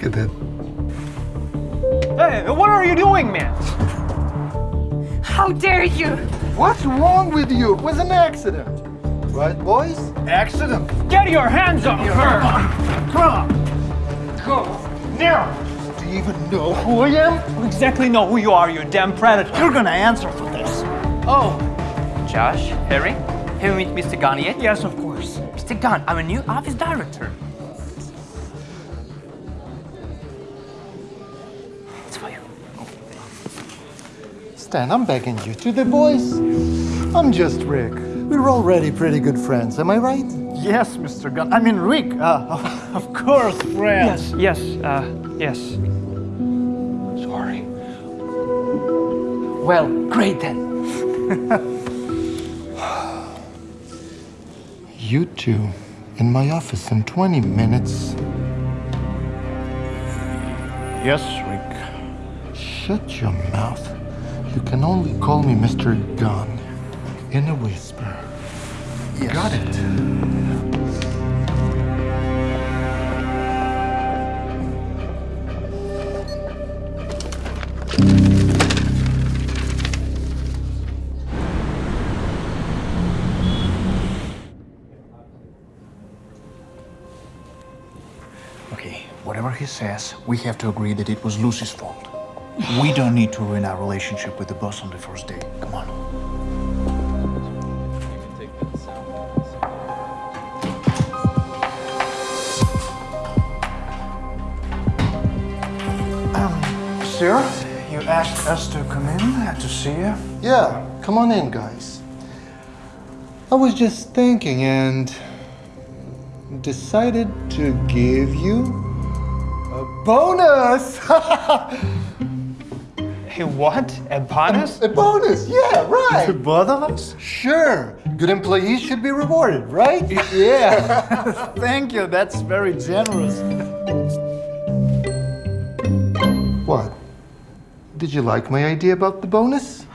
Look at that. Hey, what are you doing, man? How dare you? What's wrong with you? It was an accident. Right, boys? Accident? Get your hands off her! Come on! Go! Now! Do you even know who I am? You exactly know who you are, you damn predator. You're gonna answer for this. Oh, Josh, Harry, have you met Mr. Gunn yet? Yes, of course. Mr. Gunn, I'm a new office director. Stan, I'm begging you. To the boys, I'm just Rick. We're already pretty good friends, am I right? Yes, Mr. Gunn. I mean, Rick. Uh, of course, friends. Yes, yes, uh, yes. Sorry. Well, great then. You two in my office in 20 minutes. Yes, Rick. Shut your mouth. You can only call me Mr. Gunn in a whisper. Yes. Got it. Okay, whatever he says, we have to agree that it was Lucy's fault. We don't need to ruin our relationship with the boss on the first day. Come on. Um, sir, you asked us to come in to see you. Yeah, come on in, guys. I was just thinking and decided to give you a bonus. Hey, what? A bonus? a bonus, yeah, right. both of us? Sure, good employees should be rewarded, right? Yeah. Thank you. That's very generous. What? Did you like my idea about the bonus?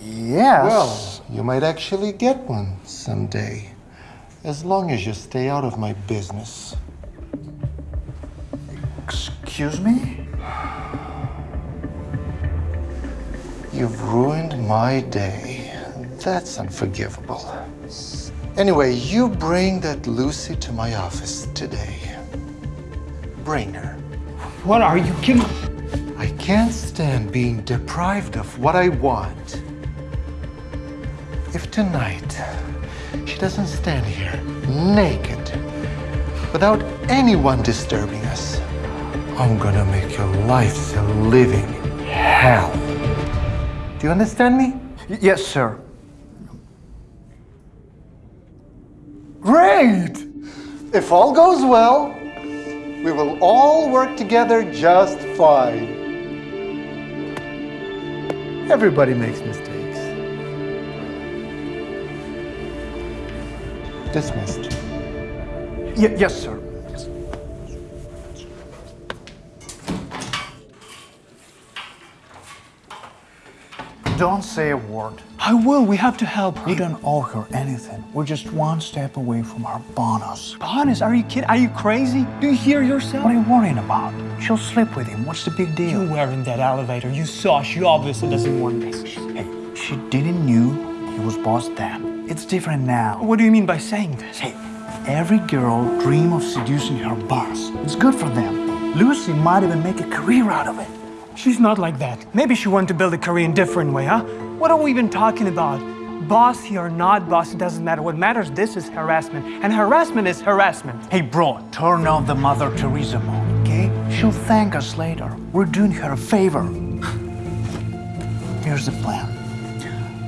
Yes. Well, you might actually get one someday, as long as you stay out of my business. excuse me? You've ruined my day. That's unforgivable. Anyway, you bring that Lucy to my office today. Bring her. What are you kidding? I can't stand being deprived of what I want. If tonight she doesn't stand here naked without anyone disturbing us, I'm gonna make your life a living hell. Do you understand me? Yes, sir. Great! If all goes well, we will all work together just fine. Everybody makes mistakes. Dismissed. Y- yes, sir. Don't say a word. I will. We have to help her. We don't owe her anything. We're just one step away from our bonus. Bonus? Are you kidding? Are you crazy? Do you hear yourself? What are you worrying about? She'll sleep with him. What's the big deal? You were in that elevator. You saw. She obviously doesn't want this. Hey, she didn't knew he was boss then. It's different now. What do you mean by saying this? Hey, every girl dream of seducing her boss. It's good for them. Lucy might even make a career out of it. She's not like that. Maybe she wanted to build a career in a different way, huh? What are we even talking about? Bossy or not bossy doesn't matter. What matters, this is harassment. And harassment is harassment. Hey, bro, turn off the Mother Teresa mode, okay? She'll thank us later. We're doing her a favor. Here's the plan.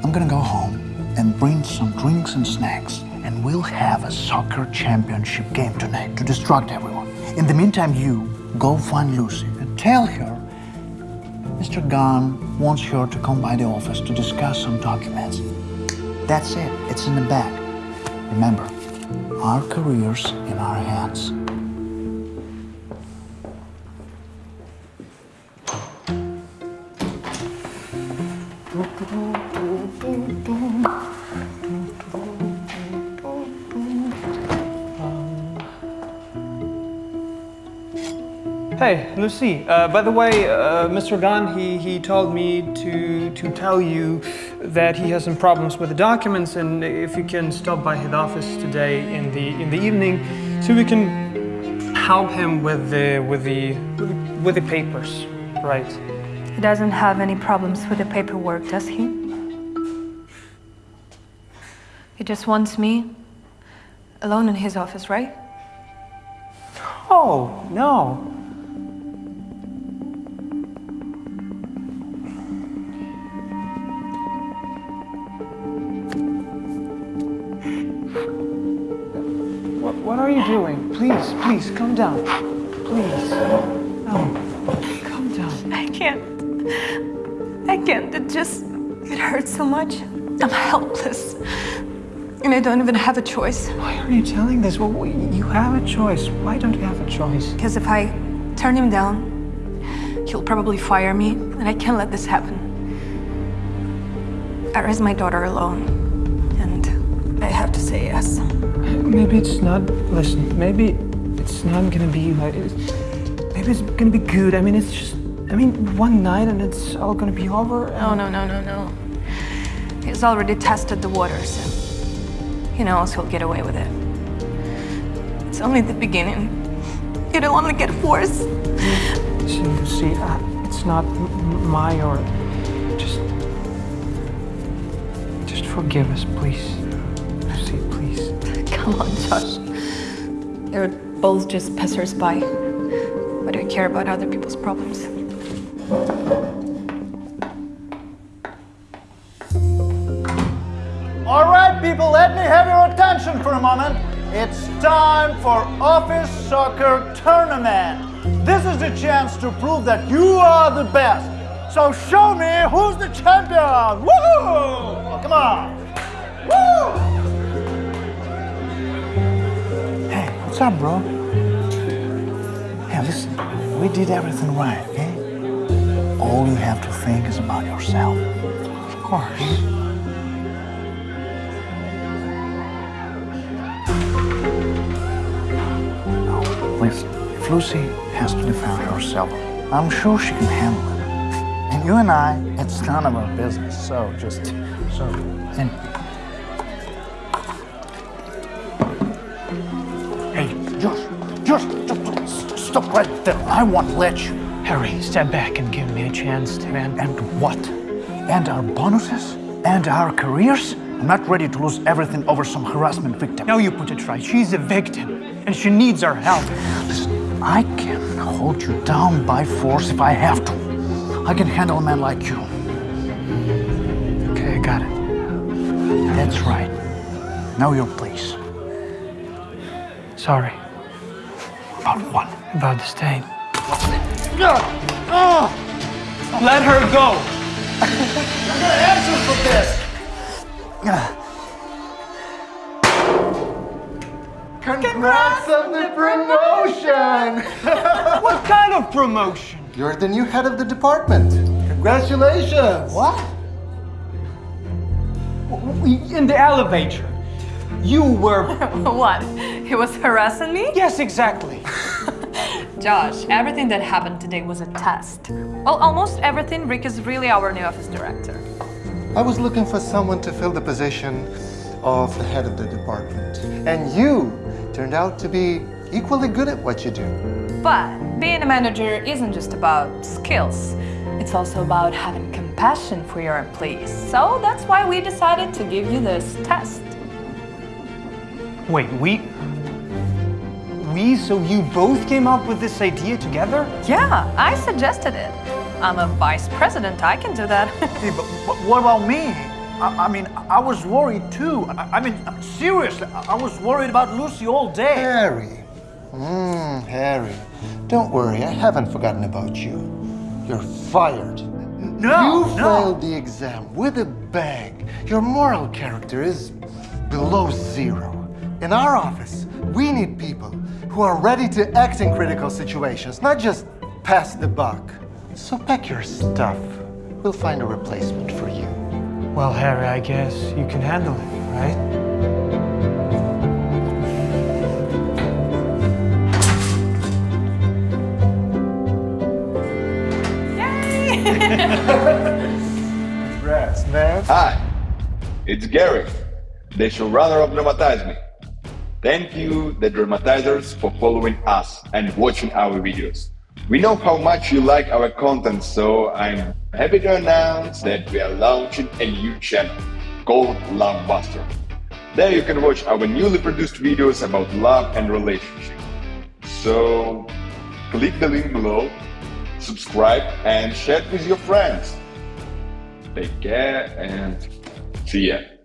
I'm gonna go home and bring some drinks and snacks, and we'll have a soccer championship game tonight to distract everyone. In the meantime, you go find Lucy and tell her Mr. Gunn wants her to come by the office to discuss some documents. That's it. It's in the bag. Remember, our careers in our hands. Hey, Lucy. Uh, by the way, uh, Mr. Gunn, he, he told me to to tell you that he has some problems with the documents, and if you can stop by his office today in the in the evening, so we can help him with the with the, with the papers, right? He doesn't have any problems with the paperwork, does he? He just wants me alone in his office, right? Oh no. What, are you doing? Please, please, come down. Please. Oh, Come down. I can't. I can't. It just. It hurts so much. I'm helpless. And I don't even have a choice. Why are you telling this? Well, we- you have a choice. Why don't you have a choice? Because if I turn him down, he'll probably fire me, and I can't let this happen. I raised my daughter alone, and I have to say yes. Maybe it's not. Listen, maybe it's not gonna be like. It's, maybe it's gonna be good. I mean, it's just. I mean, one night and it's all gonna be over. No, no, no, no, no. He's already tested the waters. He knows he'll get away with it. It's only the beginning. It'll only get worse. See, see, uh, it's not my or. Just. Just forgive us, please. See, please. Come on, Josh. They're both just passersby. Why do you care about other people's problems? All right, people, let me have your attention for a moment. It's time for Office Soccer Tournament. This is the chance to prove that you are the best. So show me who's the champion. Woohoo! Oh, come on. What's up, bro? Hey, listen, we did everything right, okay? All you have to think is about yourself. Of course. No, listen, if Lucy has to defend herself, I'm sure she can handle it. And you and I, it's none of our business, so just, so, and. Stop right there. I won't let you. Harry, step back and give me a chance to. And what? And our bonuses? And our careers? I'm not ready to lose everything over some harassment victim. now you put it right. She's a victim, and she needs our help. Listen, I can hold you down by force if I have to. I can handle a man like you. Okay, I got it. That's right. Now your place. Sorry About what? About the stain. Oh, Let her go. I'm gonna answer for this. Congrats on the promotion! What kind of promotion? You're the new head of the department. Congratulations! What? In the elevator. You were. What? He was harassing me? Yes, exactly. Josh, everything that happened today was a test. Well, almost everything. Rick is really our new office director. I was looking for someone to fill the position of the head of the department. And you turned out to be equally good at what you do. But being a manager isn't just about skills. It's also about having compassion for your employees. So that's why we decided to give you this test. Wait, we. We? So you both came up with this idea together? Yeah, I suggested it. I'm a vice president. I can do that. Hey, but, but what about me? I, I mean, I was worried too. I, I mean, seriously, I, I was worried about Lucy all day. Harry. Mmm, Harry. Don't worry, I haven't forgotten about you. You're fired. No, you no. failed the exam with a bang. Your moral character is below zero. In our office, we need people who are ready to act in critical situations, not just pass the buck. So pack your stuff. We'll find a replacement for you. Well, Harry, I guess you can handle it, right? Congrats, man. Hi, it's Gary, the showrunner of Dramatize Me. Thank you, the dramatizers, for following us and watching our videos. We know how much you like our content, so I'm happy to announce that we are launching a new channel called Lovebuster. There you can watch our newly produced videos about love and relationship. So click the link below, subscribe and share it with your friends. Take care and see ya.